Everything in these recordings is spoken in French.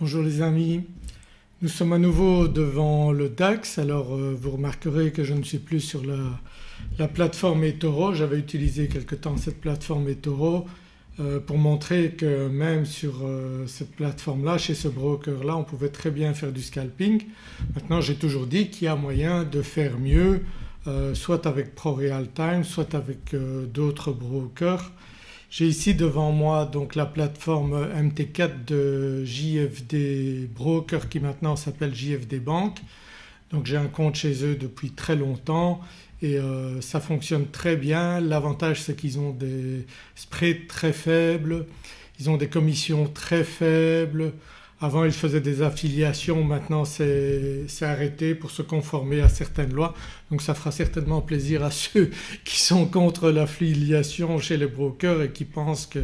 Bonjour les amis, nous sommes à nouveau devant le DAX. Alors euh, vous remarquerez que je ne suis plus sur la, plateforme eToro, j'avais utilisé quelque temps cette plateforme eToro euh, pour montrer que même sur euh, cette plateforme là, chez ce broker là on pouvait très bien faire du scalping. Maintenant j'ai toujours dit qu'il y a moyen de faire mieux soit avec ProRealTime soit avec d'autres brokers j'ai ici devant moi donc la plateforme MT4 de JFD Broker qui maintenant s'appelle JFD Bank. Donc j'ai un compte chez eux depuis très longtemps et euh, ça fonctionne très bien. L'avantage c'est qu'ils ont des spreads très faibles, ils ont des commissions très faibles, avant ils faisaient des affiliations, maintenant c'est arrêté pour se conformer à certaines lois. Donc ça fera certainement plaisir à ceux qui sont contre l'affiliation chez les brokers et qui pensent qu'il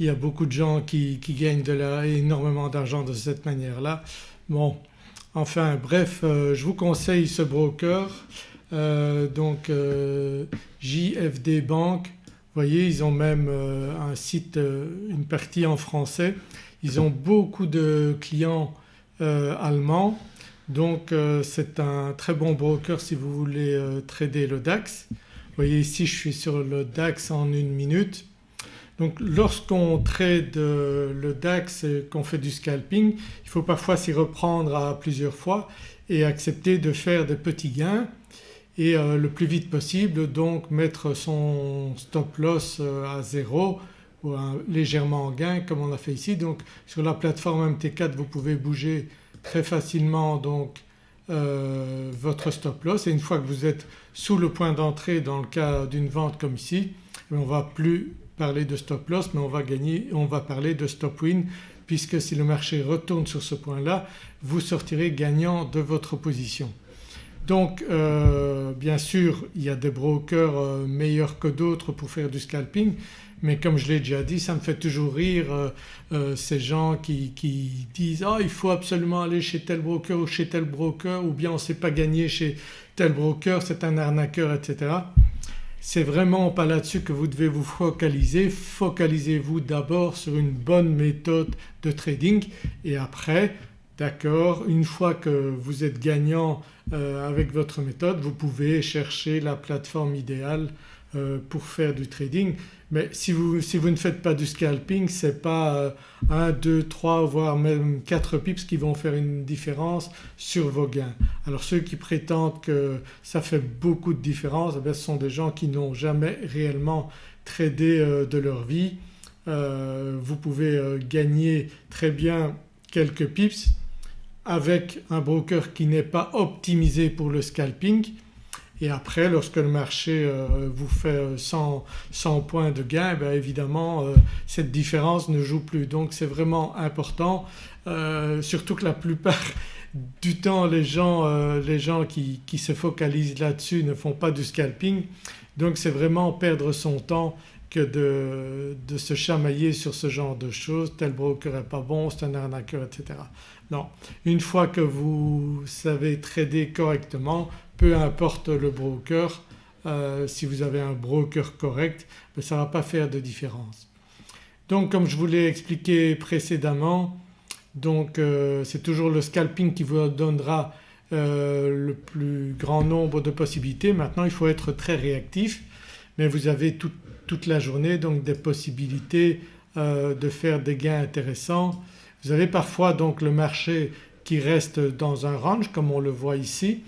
y a beaucoup de gens qui, gagnent de énormément d'argent de cette manière-là. Bon enfin bref euh, je vous conseille ce broker euh, donc euh, JFD Bank. Vous voyez ils ont même un site, une partie en français ils ont beaucoup de clients euh, allemands donc euh, c'est un très bon broker si vous voulez euh, trader le DAX. Vous voyez ici je suis sur le DAX en une minute. Donc lorsqu'on trade le DAX et qu'on fait du scalping il faut parfois s'y reprendre à plusieurs fois et accepter de faire des petits gains et le plus vite possible donc mettre son stop loss à zéro légèrement en gain comme on a fait ici. Donc sur la plateforme MT4 vous pouvez bouger très facilement donc euh, votre stop loss et une fois que vous êtes sous le point d'entrée dans le cas d'une vente comme ici eh on ne va plus parler de stop loss mais on va gagner, on va parler de stop win puisque si le marché retourne sur ce point-là vous sortirez gagnant de votre position. Donc euh, bien sûr il y a des brokers euh, meilleurs que d'autres pour faire du scalping mais comme je l'ai déjà dit ça me fait toujours rire euh, ces gens qui, disent « ah il faut absolument aller chez tel broker ou chez tel broker ou bien on ne sait pas gagner chez tel broker, c'est un arnaqueur etc. C'est vraiment pas là-dessus que vous devez vous focaliser. Focalisez-vous d'abord sur une bonne méthode de trading et après D'accord Une fois que vous êtes gagnant euh, avec votre méthode vous pouvez chercher la plateforme idéale euh, pour faire du trading mais si vous, ne faites pas du scalping ce n'est pas 1, 2, 3 voire même 4 pips qui vont faire une différence sur vos gains. Alors ceux qui prétendent que ça fait beaucoup de différence eh ce sont des gens qui n'ont jamais réellement tradé euh, de leur vie. vous pouvez gagner très bien quelques pips avec un broker qui n'est pas optimisé pour le scalping et après lorsque le marché euh, vous fait 100, 100, points de gain bien évidemment euh, cette différence ne joue plus. Donc c'est vraiment important euh, surtout que la plupart du temps les gens, les gens qui, qui, se focalisent là-dessus ne font pas du scalping donc c'est vraiment perdre son temps que de, de, se chamailler sur ce genre de choses, tel broker n'est pas bon, c'est un arnaqueur etc. Non, une fois que vous savez trader correctement, peu importe le broker, euh, si vous avez un broker correct ben, ça ne va pas faire de différence. Donc comme je vous l'ai expliqué précédemment donc euh, c'est toujours le scalping qui vous donnera euh, le plus grand nombre de possibilités. Maintenant il faut être très réactif mais vous avez toute la journée donc des possibilités de faire des gains intéressants vous avez parfois donc le marché qui reste dans un range comme on le voit ici.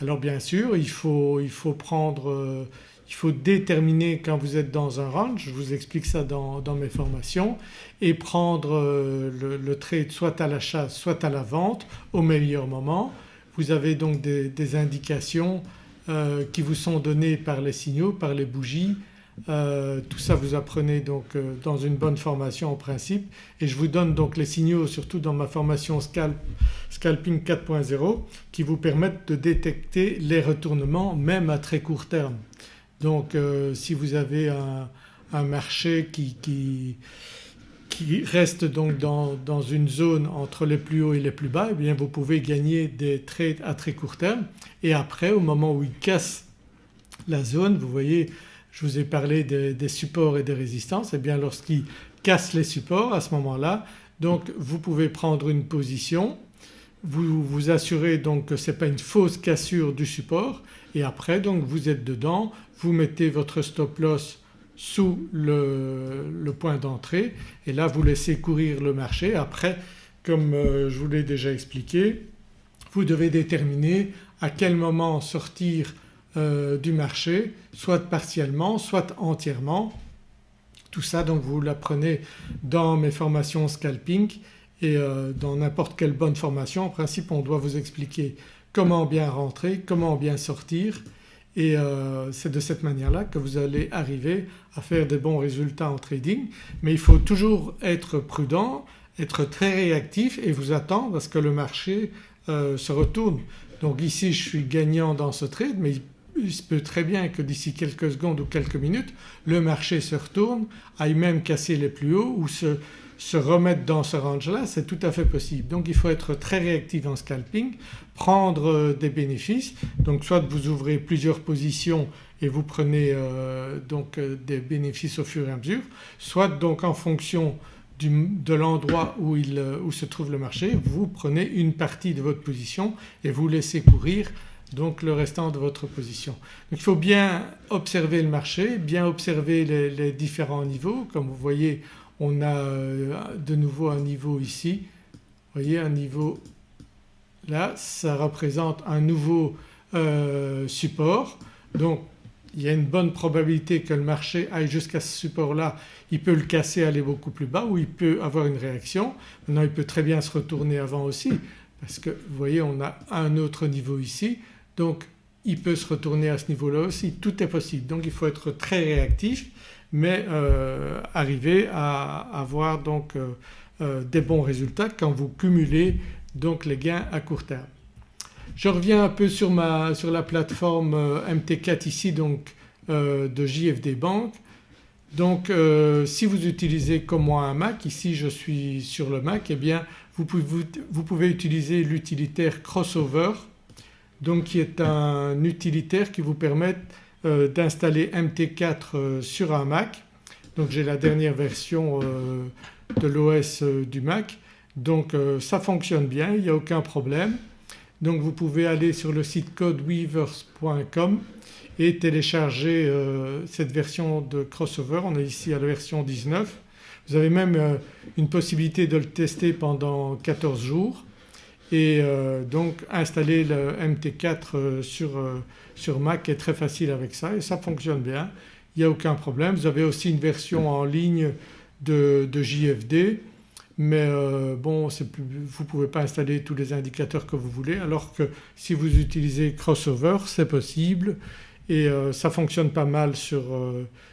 Alors bien sûr il faut, il faut prendre, euh, il faut déterminer quand vous êtes dans un range, je vous explique ça dans, mes formations et prendre euh, le, trade soit à l'achat soit à la vente au meilleur moment. Vous avez donc des, indications euh, qui vous sont données par les signaux, par les bougies euh, tout ça vous apprenez donc euh, dans une bonne formation en principe et je vous donne donc les signaux surtout dans ma formation Scalping 4.0 qui vous permettent de détecter les retournements même à très court terme. Donc euh, si vous avez un, marché qui, reste donc dans, dans, une zone entre les plus hauts et les plus bas eh bien vous pouvez gagner des trades à très court terme et après au moment où il casse la zone vous voyez je vous ai parlé des, supports et des résistances et eh bien lorsqu'il casse les supports à ce moment-là Donc vous pouvez prendre une position, vous vous assurez donc que ce n'est pas une fausse cassure du support et après donc vous êtes dedans, vous mettez votre stop loss sous le, point d'entrée et là vous laissez courir le marché. Après comme euh, je vous l'ai déjà expliqué vous devez déterminer à quel moment sortir euh, du marché soit partiellement soit entièrement. Tout ça donc vous l'apprenez dans mes formations scalping et euh, dans n'importe quelle bonne formation en principe on doit vous expliquer comment bien rentrer, comment bien sortir et euh, c'est de cette manière-là que vous allez arriver à faire des bons résultats en trading. Mais il faut toujours être prudent, être très réactif et vous attendre à ce que le marché se retourne. Donc ici je suis gagnant dans ce trade mais il se peut très bien que d'ici quelques secondes ou quelques minutes le marché se retourne, aille même casser les plus hauts ou se, se remettre dans ce range-là c'est tout à fait possible. Donc il faut être très réactif en scalping, prendre euh, des bénéfices donc soit vous ouvrez plusieurs positions et vous prenez euh, donc euh, des bénéfices au fur et à mesure soit donc en fonction de l'endroit où, où, se trouve le marché vous prenez une partie de votre position et vous laissez courir donc le restant de votre position. Donc il faut bien observer le marché, bien observer les, différents niveaux. Comme vous voyez on a euh, de nouveau un niveau ici, vous voyez un niveau là ça représente un nouveau euh, support. Donc il y a une bonne probabilité que le marché aille jusqu'à ce support là, il peut le casser aller beaucoup plus bas ou il peut avoir une réaction. Maintenant il peut très bien se retourner avant aussi parce que vous voyez on a un autre niveau ici donc il peut se retourner à ce niveau-là aussi, tout est possible. Donc il faut être très réactif mais euh, arriver à avoir donc euh, euh, des bons résultats quand vous cumulez donc les gains à court terme. Je reviens un peu sur, ma, sur la plateforme MT4 ici donc de JFD Bank. Donc si vous utilisez comme moi un Mac, ici je suis sur le Mac, eh bien vous pouvez, vous pouvez utiliser l'utilitaire Crossover donc qui est un utilitaire qui vous permet euh, d'installer MT4 euh, sur un Mac. Donc j'ai la dernière version euh, de l'OS du Mac donc ça fonctionne bien, il n'y a aucun problème. Donc vous pouvez aller sur le site codeweavers.com et télécharger cette version de crossover. On est ici à la version 19. Vous avez même une possibilité de le tester pendant 14 jours et euh, donc installer le MT4 euh, sur, euh, sur, Mac est très facile avec ça et ça fonctionne bien, il n'y a aucun problème. Vous avez aussi une version en ligne de, de JFD mais bon vous ne pouvez pas installer tous les indicateurs que vous voulez alors que si vous utilisez Crossover c'est possible et ça fonctionne pas mal sur,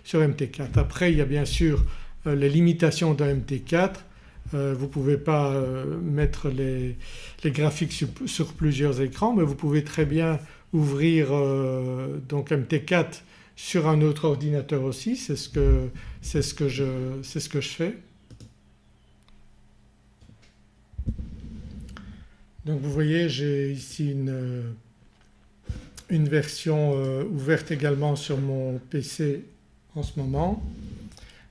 sur MT4. Après il y a bien sûr les limitations d'un MT4 euh, vous ne pouvez pas euh, mettre les, graphiques sur, plusieurs écrans mais vous pouvez très bien ouvrir euh, donc MT4 sur un autre ordinateur aussi, c'est ce, que, ce, que je, ce que je fais. Donc vous voyez j'ai ici une, une version ouverte également sur mon PC en ce moment.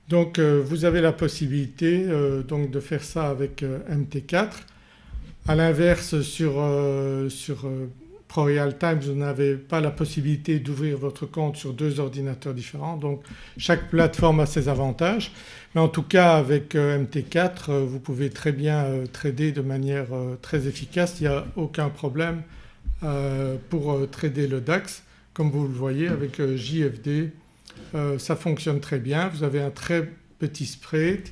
Donc euh, vous avez la possibilité euh, donc de faire ça avec euh, MT4. À l'inverse sur, sur ProReal vous n'avez pas la possibilité d'ouvrir votre compte sur deux ordinateurs différents. Donc chaque plateforme a ses avantages. Mais en tout cas avec MT4 vous pouvez très bien trader de manière très efficace, il n'y a aucun problème pour trader le DAX comme vous le voyez avec JFD euh, ça fonctionne très bien. Vous avez un très petit spread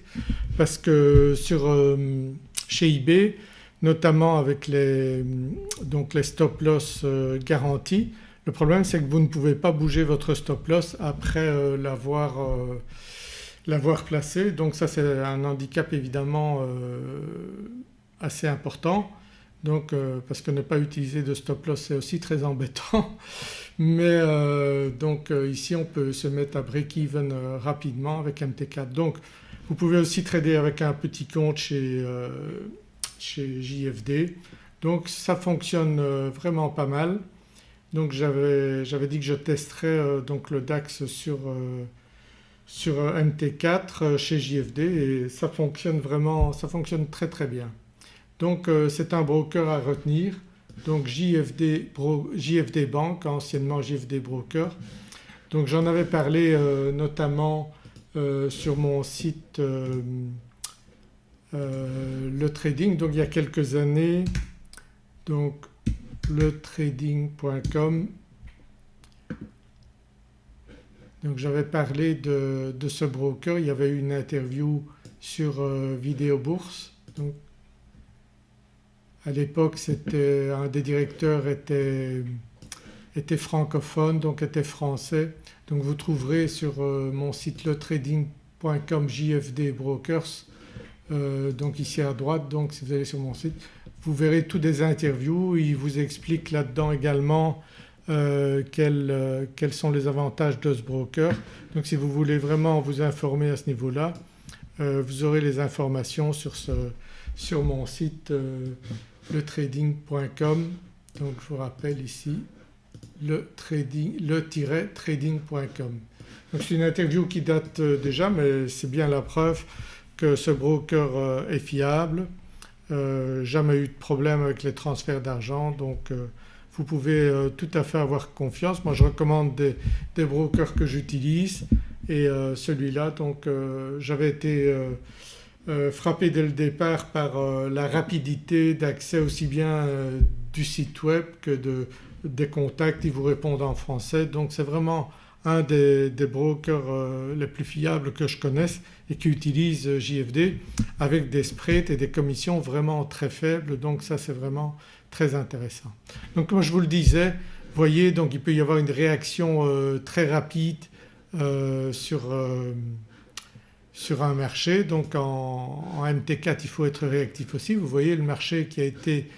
parce que sur, euh, chez eBay notamment avec les, donc les stop loss euh, garantis le problème c'est que vous ne pouvez pas bouger votre stop loss après l'avoir l'avoir placé donc ça c'est un handicap évidemment assez important donc parce que ne pas utiliser de stop loss c'est aussi très embêtant mais euh, donc euh, ici on peut se mettre à break-even euh, rapidement avec MT4. Donc vous pouvez aussi trader avec un petit compte chez, chez JFD donc ça fonctionne vraiment pas mal. Donc j'avais dit que je testerais donc le DAX sur, sur MT4 chez JFD et ça fonctionne vraiment, ça fonctionne très très bien. Donc c'est un broker à retenir donc JFD, Bank anciennement JFD Broker. Donc j'en avais parlé notamment sur mon site le trading donc il y a quelques années donc le trading.com donc j'avais parlé de, ce broker, il y avait eu une interview sur euh, Vidéo Bourse. À l'époque un des directeurs était, était, francophone donc était français. Donc vous trouverez sur euh, mon site letrading.com JFD Brokers euh, donc ici à droite donc si vous allez sur mon site vous verrez toutes des interviews, il vous explique là-dedans également euh, euh, quels, sont les avantages de ce broker. Donc si vous voulez vraiment vous informer à ce niveau-là vous aurez les informations sur, ce, sur mon site letrading.com donc je vous rappelle ici le trading-trading.com. Donc c'est une interview qui date déjà mais c'est bien la preuve que ce broker est fiable, jamais eu de problème avec les transferts d'argent donc vous pouvez euh, tout à fait avoir confiance. Moi je recommande des, brokers que j'utilise et euh, celui-là donc euh, j'avais été frappé dès le départ par la rapidité d'accès aussi bien du site web que de, des contacts, ils vous répondent en français. Donc c'est vraiment un des, des brokers les plus fiables que je connaisse et qui utilise JFD avec des spreads et des commissions vraiment très faibles. Donc ça c'est vraiment très intéressant. Donc comme je vous le disais voyez donc il peut y avoir une réaction euh, très rapide euh, sur, euh, sur, un marché donc en, en, MT4 il faut être réactif aussi. Vous voyez le marché qui a été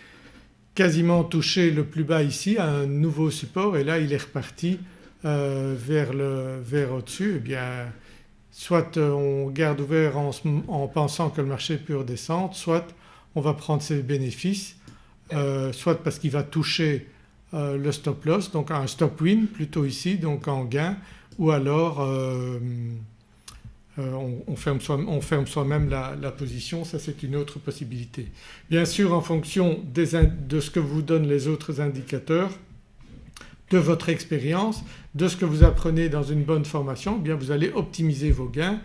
quasiment touché le plus bas ici un nouveau support et là il est reparti vers, le, vers au-dessus. Eh bien soit on garde ouvert en, en pensant que le marché peut redescendre soit on va prendre ses bénéfices euh, soit parce qu'il va toucher euh, le stop loss donc un stop win plutôt ici donc en gain ou alors euh, on, ferme soi-même la, position ça c'est une autre possibilité. Bien sûr en fonction de ce que vous donnent les autres indicateurs de votre expérience, de ce que vous apprenez dans une bonne formation, eh bien vous allez optimiser vos gains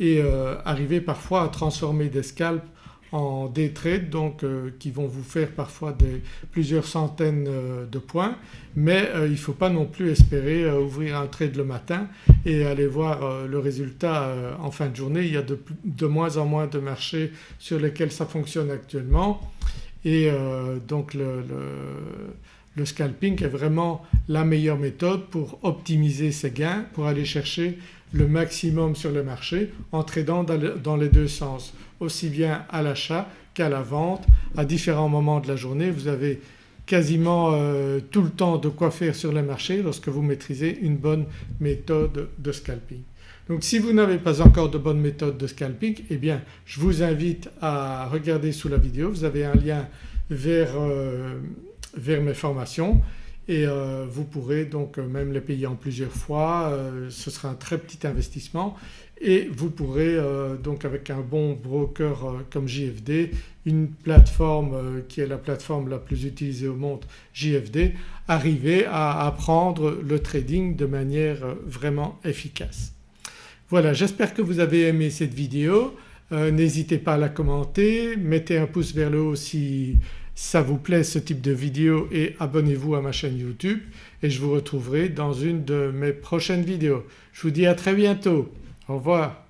et arriver parfois à transformer des scalps en day trade donc euh, qui vont vous faire parfois des, plusieurs centaines euh, de points mais euh, il ne faut pas non plus espérer ouvrir un trade le matin et aller voir le résultat en fin de journée. Il y a de, de, moins en moins de marchés sur lesquels ça fonctionne actuellement et donc le, le scalping est vraiment la meilleure méthode pour optimiser ses gains, pour aller chercher le maximum sur le marché en tradant dans les deux sens aussi bien à l'achat qu'à la vente à différents moments de la journée. Vous avez quasiment euh, tout le temps de quoi faire sur le marché lorsque vous maîtrisez une bonne méthode de scalping. Donc si vous n'avez pas encore de bonne méthode de scalping eh bien je vous invite à regarder sous la vidéo, vous avez un lien vers, euh, vers mes formations et euh, vous pourrez donc même les payer en plusieurs fois, ce sera un très petit investissement et vous pourrez euh, donc avec un bon broker euh, comme JFD, une plateforme euh, qui est la plateforme la plus utilisée au monde JFD, arriver à apprendre le trading de manière vraiment efficace. Voilà j'espère que vous avez aimé cette vidéo, n'hésitez pas à la commenter, mettez un pouce vers le haut si ça vous plaît ce type de vidéo et abonnez-vous à ma chaîne YouTube et je vous retrouverai dans une de mes prochaines vidéos. Je vous dis à très bientôt. Au revoir.